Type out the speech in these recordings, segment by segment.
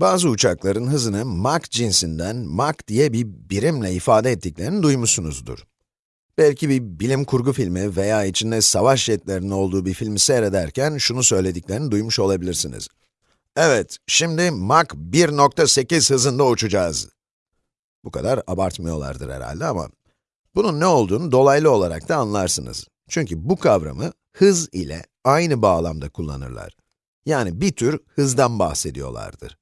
Bazı uçakların hızını Mach cinsinden Mach diye bir birimle ifade ettiklerini duymuşsunuzdur. Belki bir bilim kurgu filmi veya içinde savaş jetlerinin olduğu bir filmi seyrederken şunu söylediklerini duymuş olabilirsiniz. Evet, şimdi Mach 1.8 hızında uçacağız. Bu kadar abartmıyorlardır herhalde ama bunun ne olduğunu dolaylı olarak da anlarsınız. Çünkü bu kavramı hız ile aynı bağlamda kullanırlar. Yani bir tür hızdan bahsediyorlardır.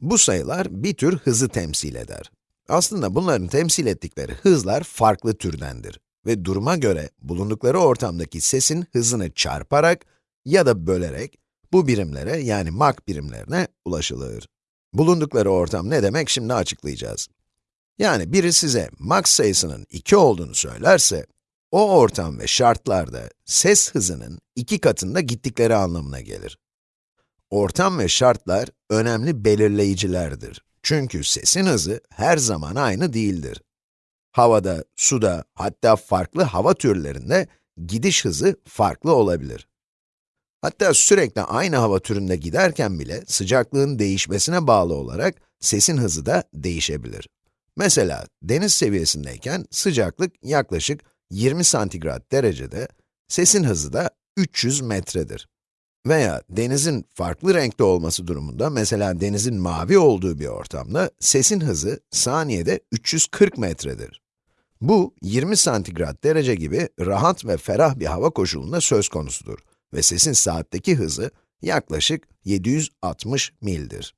Bu sayılar bir tür hızı temsil eder. Aslında bunların temsil ettikleri hızlar farklı türdendir ve duruma göre bulundukları ortamdaki sesin hızını çarparak ya da bölerek bu birimlere yani Mach birimlerine ulaşılır. Bulundukları ortam ne demek şimdi açıklayacağız. Yani biri size Mach sayısının 2 olduğunu söylerse, o ortam ve şartlarda ses hızının iki katında gittikleri anlamına gelir. Ortam ve şartlar önemli belirleyicilerdir. Çünkü sesin hızı her zaman aynı değildir. Havada, suda, hatta farklı hava türlerinde gidiş hızı farklı olabilir. Hatta sürekli aynı hava türünde giderken bile sıcaklığın değişmesine bağlı olarak sesin hızı da değişebilir. Mesela deniz seviyesindeyken sıcaklık yaklaşık 20 santigrat derecede, sesin hızı da 300 metredir. Veya denizin farklı renkte olması durumunda, mesela denizin mavi olduğu bir ortamda, sesin hızı saniyede 340 metredir. Bu, 20 santigrat derece gibi rahat ve ferah bir hava koşulunda söz konusudur ve sesin saatteki hızı yaklaşık 760 mildir.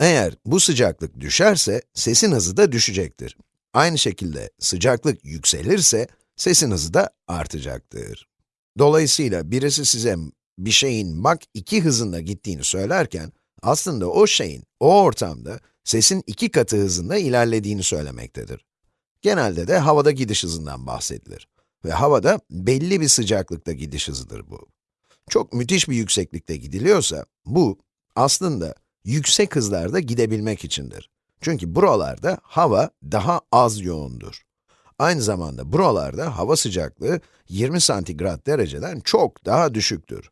Eğer bu sıcaklık düşerse, sesin hızı da düşecektir. Aynı şekilde sıcaklık yükselirse, sesin hızı da artacaktır. Dolayısıyla birisi size bir şeyin Mach 2 hızında gittiğini söylerken, aslında o şeyin, o ortamda sesin iki katı hızında ilerlediğini söylemektedir. Genelde de havada gidiş hızından bahsedilir. Ve havada belli bir sıcaklıkta gidiş hızıdır bu. Çok müthiş bir yükseklikte gidiliyorsa, bu aslında yüksek hızlarda gidebilmek içindir. Çünkü buralarda hava daha az yoğundur. Aynı zamanda buralarda hava sıcaklığı 20 santigrat dereceden çok daha düşüktür.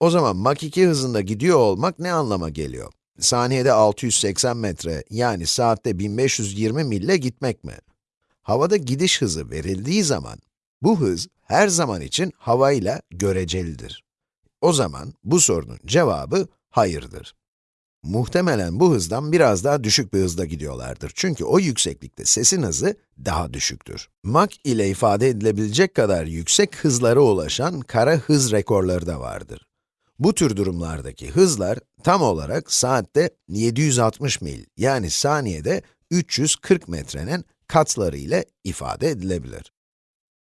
O zaman Mach 2 hızında gidiyor olmak ne anlama geliyor? Saniyede 680 metre, yani saatte 1520 mille gitmek mi? Havada gidiş hızı verildiği zaman, bu hız her zaman için havayla görecelidir. O zaman bu sorunun cevabı hayırdır. Muhtemelen bu hızdan biraz daha düşük bir hızda gidiyorlardır. Çünkü o yükseklikte sesin hızı daha düşüktür. Mach ile ifade edilebilecek kadar yüksek hızlara ulaşan kara hız rekorları da vardır. Bu tür durumlardaki hızlar tam olarak saatte 760 mil yani saniyede 340 metrenin katları ile ifade edilebilir.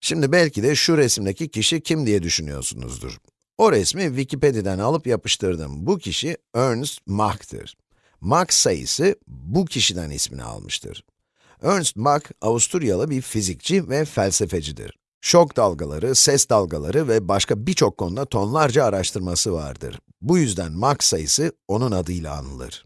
Şimdi belki de şu resimdeki kişi kim diye düşünüyorsunuzdur. O resmi Wikipedia'dan alıp yapıştırdım. Bu kişi Ernst Mach'tır. Mach sayısı bu kişiden ismini almıştır. Ernst Mach, Avusturyalı bir fizikçi ve felsefecidir. Şok dalgaları, ses dalgaları ve başka birçok konuda tonlarca araştırması vardır. Bu yüzden Mach sayısı onun adıyla anılır.